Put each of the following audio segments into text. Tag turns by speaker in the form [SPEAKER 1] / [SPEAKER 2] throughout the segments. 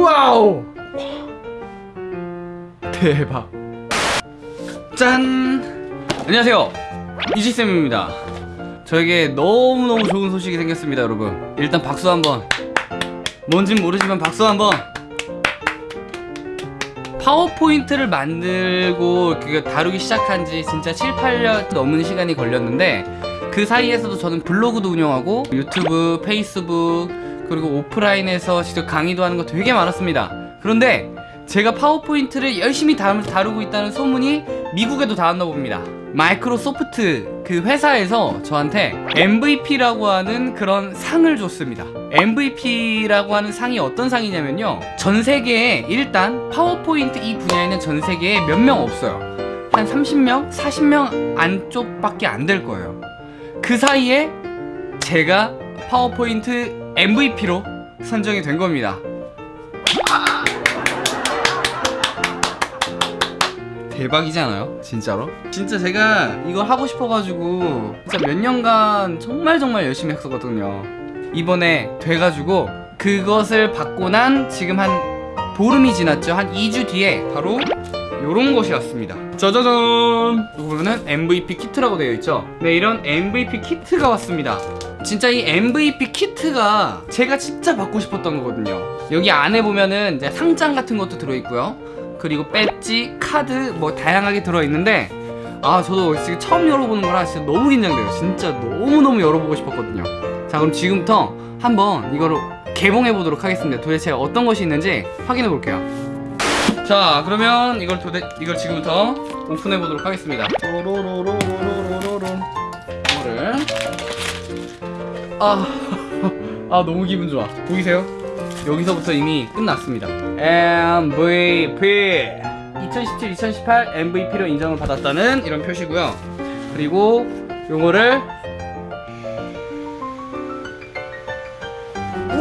[SPEAKER 1] 와우! 대박. 짠! 안녕하세요. 이지쌤입니다. 저에게 너무너무 좋은 소식이 생겼습니다 여러분. 일단 박수 한번. 뭔진 모르지만 박수 한번. 파워포인트를 만들고 그 다루기 시작한 지 진짜 7, 8년 넘은 시간이 걸렸는데 그 사이에서도 저는 블로그도 운영하고 유튜브, 페이스북 그리고 오프라인에서 직접 강의도 하는 거 되게 많았습니다. 그런데 제가 파워포인트를 열심히 다루, 다루고 있다는 소문이 미국에도 닿았나 봅니다. 마이크로소프트 그 회사에서 저한테 MVP라고 하는 그런 상을 줬습니다. MVP라고 하는 상이 어떤 상이냐면요. 전 세계에 일단 파워포인트 이 분야에는 전 세계에 몇 명 없어요. 한 30명? 40명 안쪽밖에 안 될 거예요. 그 사이에 제가 파워포인트 MVP로 선정이 된 겁니다. 대박이지 않아요? 진짜로? 진짜 제가 이거 하고 싶어가지고 진짜 몇 년간 정말 정말 열심히 했었거든요. 이번에 돼가지고 그것을 받고 난 지금 한 보름이 지났죠. 한 2주 뒤에 바로 요런 것이 왔습니다. 짜자잔! 이거 보면은 MVP 키트라고 되어 있죠? 네 이런 MVP 키트가 왔습니다 진짜 이 MVP 키트가 제가 진짜 받고 싶었던 거거든요. 여기 안에 보면은 이제 상장 같은 것도 들어있고요. 그리고 배지, 카드 뭐 다양하게 들어있는데 아 저도 처음 열어보는 거라 진짜 너무 긴장돼요. 진짜 너무너무 열어보고 싶었거든요. 자 그럼 지금부터 한번 이거를 개봉해 보도록 하겠습니다. 도대체 어떤 것이 있는지 확인해 볼게요. 자 그러면 이걸 도대 이걸 지금부터 오픈해 보도록 하겠습니다 아, 아 너무 기분 좋아. 보이세요? 여기서부터 이미 끝났습니다. MVP 2017-2018 MVP로 인정을 받았다는 이런 표시고요. 그리고 요거를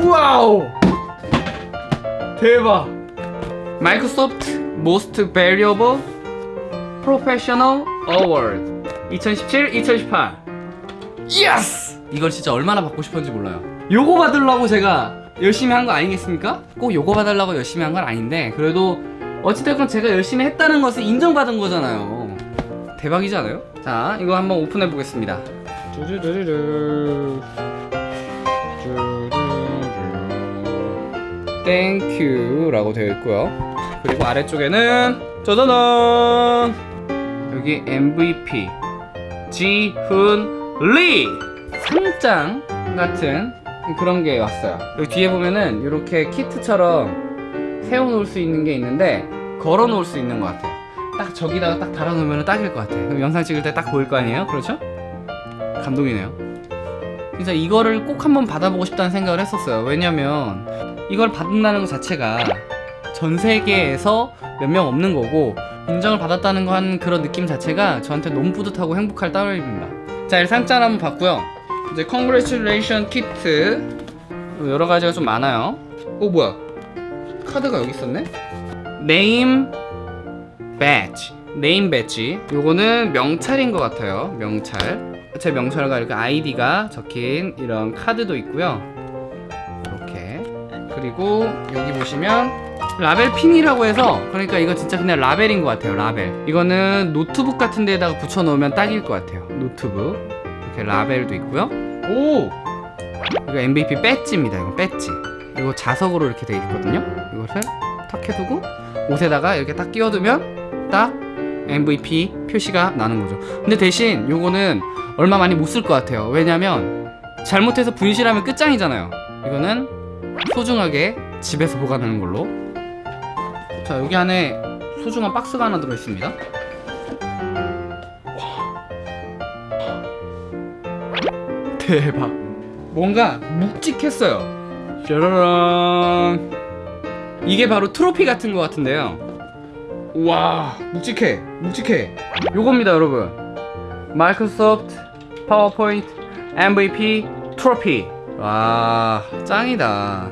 [SPEAKER 1] 우와우! 대박! 마이크로소프트 Most Valuable Award. 2017-2018 Yes! 이걸 진짜 얼마나 받고 싶었는지 몰라요. 요거 받으려고 제가 열심히 한 거 아니겠습니까? 꼭 요거 받으려고 열심히 한 건 아닌데 그래도 어찌됐건 제가 열심히 했다는 것을 인정받은 거잖아요. 대박이지 않아요? 자 이거 한번 오픈해 보겠습니다. 쭈르르르르 thank you 라고 되어 있고요. 그리고 아래쪽에는 짜자잔! 여기 MVP 지훈 리 상장 같은 그런 게 왔어요. 여기 뒤에 보면은 이렇게 키트처럼 세워놓을 수 있는 게 있는데 걸어 놓을 수 있는 것 같아요. 딱 저기다가 딱 달아 놓으면 딱일 것 같아요. 그럼 영상 찍을 때 딱 보일 거 아니에요? 그렇죠? 감동이네요. 진짜 이거를 꼭 한번 받아보고 싶다는 생각을 했었어요. 왜냐면 이걸 받는다는 것 자체가 전 세계에서 몇 명 없는 거고 인정을 받았다는 거한 그런 느낌 자체가 저한테 너무 뿌듯하고 행복할 따름입니다. 자 상자를 한번 봤고요 이제 congratulation 키트 여러 가지가 좀 많아요. 오 뭐야? 카드가 여기 있었네? name badge name badge 요거는 명찰인 것 같아요. 명찰. 제 명찰과 이렇게 아이디가 적힌 이런 카드도 있고요. 이렇게. 그리고 여기 보시면 라벨 핀이라고 해서 그러니까 이거 진짜 그냥 라벨인 것 같아요. 라벨. 이거는 노트북 같은 데다가 붙여 놓으면 딱일 것 같아요. 노트북 이렇게 라벨도 있고요. 오! 이거 MVP 배지입니다 이거 배지. 이거 자석으로 이렇게 되어 있거든요. 이것을 탁 해두고 옷에다가 이렇게 딱 끼워두면 딱 MVP 표시가 나는 거죠. 근데 대신 요거는 얼마 많이 못 쓸 것 같아요. 왜냐면 잘못해서 분실하면 끝장이잖아요. 이거는 소중하게 집에서 보관하는 걸로. 자 여기 안에 소중한 박스가 하나 들어있습니다 대박. 뭔가 묵직했어요. 짜라란. 이게 바로 트로피 같은 것 같은데요. 와 묵직해 묵직해. 요겁니다 여러분. 마이크로소프트 파워포인트 MVP 트로피. 와 짱이다.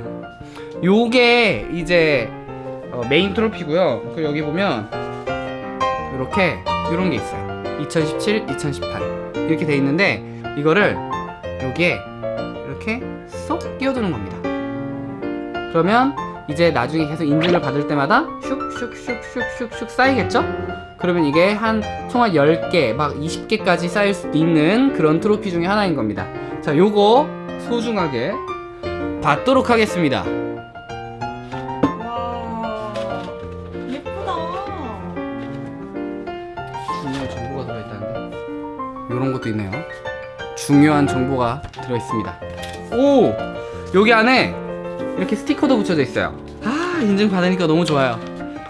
[SPEAKER 1] 요게 이제 어, 메인 트로피고요. 그 여기 보면 이렇게 이런 게 있어요. 2017, 2018 이렇게 돼 있는데 이거를 여기에 이렇게 쏙 끼워두는 겁니다 그러면 이제 나중에 계속 인증을 받을 때마다 슉슉슉슉슉슉 쌓이겠죠? 그러면 이게 한 총알 10개, 막 20개까지 쌓일 수도 있는 그런 트로피 중에 하나인 겁니다. 자, 요거 소중하게 받도록 하겠습니다.
[SPEAKER 2] 와 예쁘다.
[SPEAKER 1] 중요한 정보가 들어있다는데 요런 것도 있네요 중요한 정보가 들어있습니다. 오! 여기 안에 이렇게 스티커도 붙여져 있어요. 아 인증 받으니까 너무 좋아요.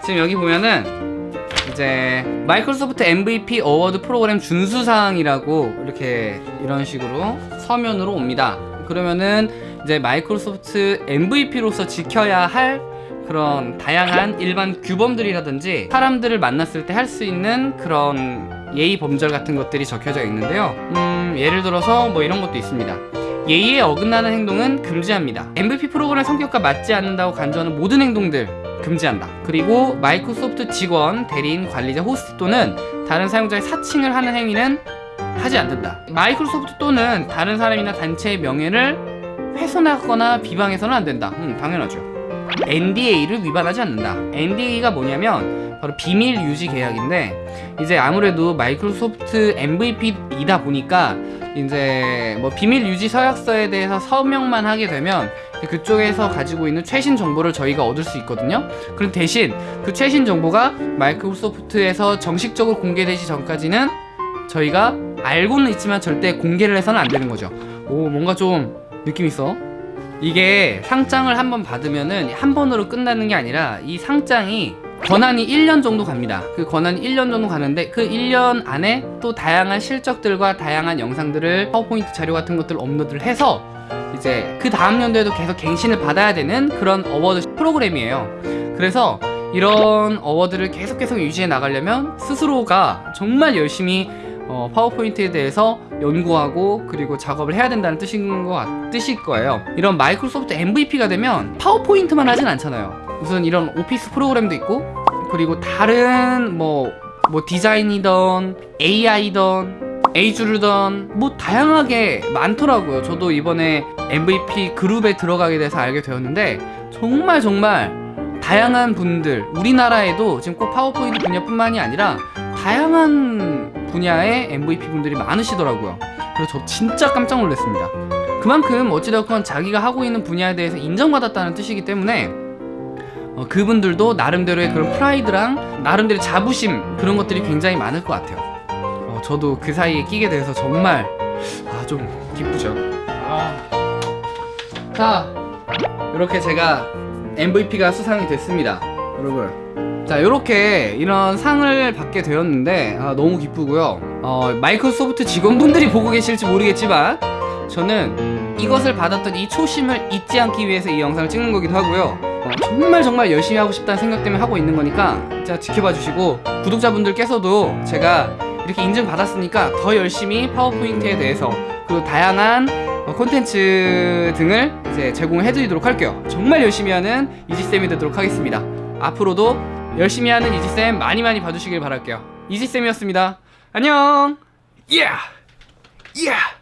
[SPEAKER 1] 지금 여기 보면은 이제 마이크로소프트 MVP award 프로그램 준수사항이라고 이렇게 이런 식으로 서면으로 옵니다. 그러면은 이제 마이크로소프트 MVP로서 지켜야 할 그런 다양한 일반 규범들이라든지 사람들을 만났을 때 할 수 있는 그런 예의 범절 같은 것들이 적혀져 있는데요. 음, 예를 들어서 뭐 이런 것도 있습니다. 예의에 어긋나는 행동은 금지합니다. MVP 프로그램 성격과 맞지 않는다고 간주하는 모든 행동들 금지한다. 그리고 마이크로소프트 직원, 대리인, 관리자, 호스트 또는 다른 사용자의 사칭을 하는 행위는 하지 않는다. 마이크로소프트 또는 다른 사람이나 단체의 명예를 훼손하거나 비방해서는 안 된다. 음, 당연하죠. NDA를 위반하지 않는다. NDA가 뭐냐면 바로 비밀 유지 계약인데 이제 아무래도 마이크로소프트 MVP이다 보니까 이제 뭐 비밀 유지 서약서에 대해서 서명만 하게 되면 그쪽에서 가지고 있는 최신 정보를 저희가 얻을 수 있거든요. 그럼 대신 그 최신 정보가 마이크로소프트에서 정식적으로 공개되기 전까지는 저희가 알고는 있지만 절대 공개를 해서는 안 되는 거죠. 오 뭔가 좀 느낌 있어. 이게 상장을 한 번 받으면은 한 번으로 끝나는 게 아니라 이 상장이 권한이 1년 정도 갑니다. 그 권한이 1년 정도 가는데 그 1년 안에 또 다양한 실적들과 다양한 영상들을 파워포인트 자료 같은 것들을 업로드를 해서 이제 그 다음 연도에도 계속 갱신을 받아야 되는 그런 award 프로그램이에요. 그래서 이런 award를 계속 계속 유지해 나가려면 스스로가 정말 열심히 어, 파워포인트에 대해서 연구하고 그리고 작업을 해야 된다는 뜻인 거 같- 뜻일 거예요. 이런 마이크로소프트 MVP가 되면 파워포인트만 하진 않잖아요. 우선 이런 오피스 프로그램도 있고 그리고 다른 뭐, 뭐 디자인이던 AI던 Azure던 뭐 다양하게 많더라고요. 저도 이번에 MVP 그룹에 들어가게 돼서 알게 되었는데 정말 정말 다양한 분들 우리나라에도 지금 꼭 파워포인트 분야뿐만이 아니라 다양한 분야의 MVP 분들이 많으시더라고요. 그래서 저 진짜 깜짝 놀랐습니다. 그만큼 어찌되었건 자기가 하고 있는 분야에 대해서 인정받았다는 뜻이기 때문에 어, 그분들도 나름대로의 그런 프라이드랑 나름대로 자부심 그런 것들이 굉장히 많을 것 같아요. 어, 저도 그 사이에 끼게 돼서 정말 아, 좀 기쁘죠. 아. 자, 이렇게 제가 MVP가 수상이 됐습니다. 여러분. 자, 이렇게 이런 상을 받게 되었는데 아, 너무 기쁘고요. 어, 마이크로소프트 직원분들이 보고 계실지 모르겠지만 저는 이것을 받았던 이 초심을 잊지 않기 위해서 이 영상을 찍는 거기도 하고요. 어, 정말 정말 열심히 하고 싶다는 생각 때문에 하고 있는 거니까 진짜 지켜봐 주시고 구독자분들께서도 제가 이렇게 인증 받았으니까 더 열심히 파워포인트에 대해서 그리고 다양한 어, 콘텐츠 등을 이제 제공해 드리도록 할게요. 정말 열심히 하는 이지쌤이 되도록 하겠습니다. 앞으로도 열심히 하는 이지쌤 많이 많이 봐주시길 바랄게요. 이지쌤이었습니다. 안녕! 예! 예!